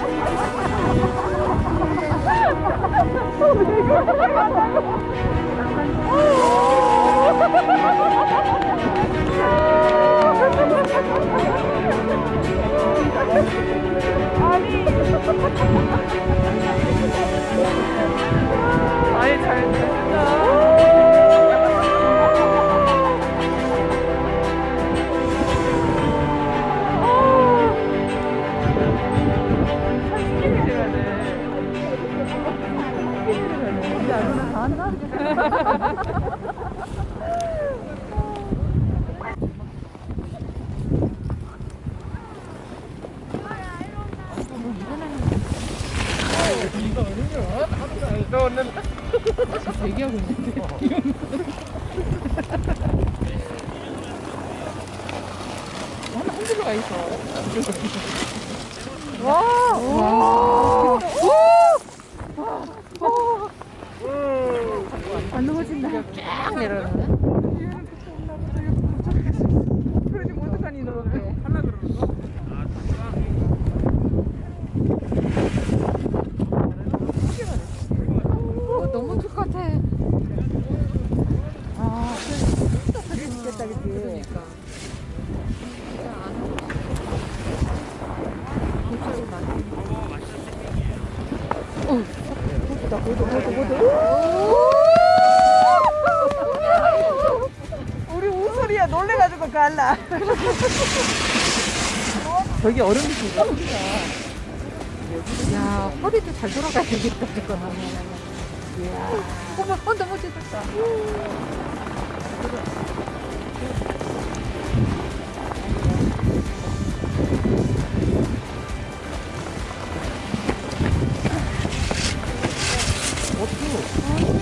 Oh, my God. 대기하고 있는데. 하나 흔들러 가 있어. 와! 와! 안 넘어진다. 쫙 내려가네. 그러지 못하니 너. 하나 들어갔어? 어, 너무 똑같아. 아, 그랬겠다, 그치? 그러니까. 우리 우소리야 놀래가지고 갈라. 저기 얼음이 진짜 야 허리도 잘 돌아가야 되겠다 이거는 야, 어머 어, 너무 멋있었다. 어떻게